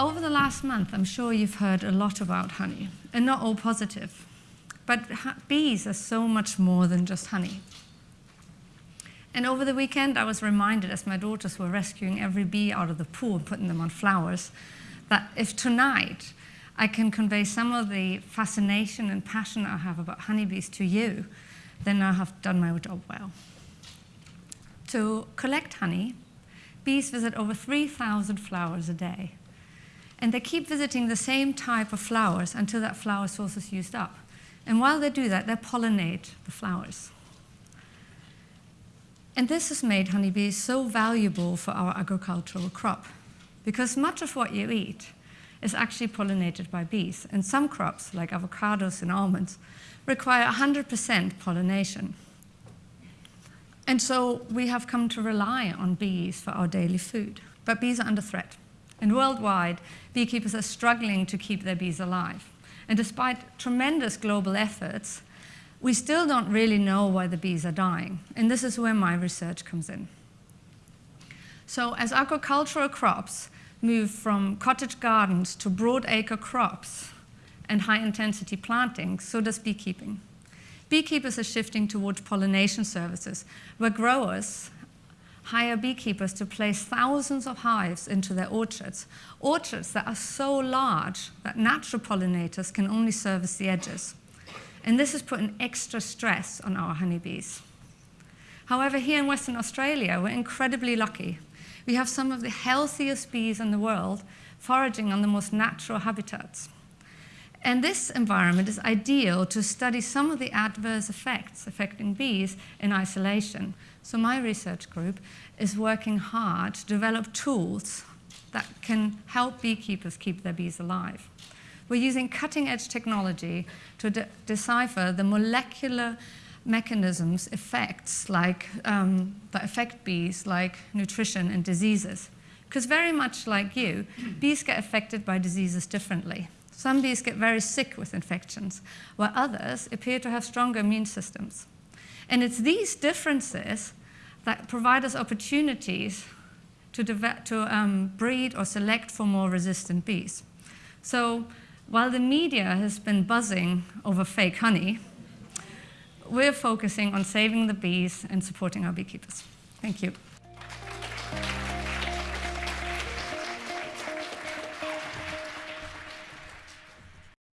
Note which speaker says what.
Speaker 1: over the last month, I'm sure you've heard a lot about honey, and not all positive. But bees are so much more than just honey. And over the weekend, I was reminded as my daughters were rescuing every bee out of the pool and putting them on flowers, that if tonight I can convey some of the fascination and passion I have about honeybees to you, then I have done my job well. To collect honey, bees visit over 3,000 flowers a day. And they keep visiting the same type of flowers until that flower source is used up. And while they do that, they pollinate the flowers. And this has made honeybees so valuable for our agricultural crop, because much of what you eat is actually pollinated by bees. And some crops, like avocados and almonds, require 100% pollination. And so we have come to rely on bees for our daily food. But bees are under threat. And worldwide, beekeepers are struggling to keep their bees alive. And despite tremendous global efforts, we still don't really know why the bees are dying. And this is where my research comes in. So as agricultural crops move from cottage gardens to broadacre crops and high-intensity planting, so does beekeeping. Beekeepers are shifting towards pollination services, where growers hire beekeepers to place thousands of hives into their orchards, orchards that are so large that natural pollinators can only service the edges. And this has put an extra stress on our honeybees. However, here in Western Australia, we're incredibly lucky. We have some of the healthiest bees in the world foraging on the most natural habitats. And this environment is ideal to study some of the adverse effects affecting bees in isolation. So my research group is working hard to develop tools that can help beekeepers keep their bees alive. We're using cutting-edge technology to de decipher the molecular mechanisms, effects like um, that affect bees, like nutrition and diseases. Because very much like you, bees get affected by diseases differently. Some bees get very sick with infections, while others appear to have stronger immune systems. And it's these differences that provide us opportunities to, to um, breed or select for more resistant bees. So while the media has been buzzing over fake honey, we're focusing on saving the bees and supporting our beekeepers. Thank you.